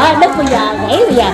Đó, đất bây giờ, rẻ bây giờ.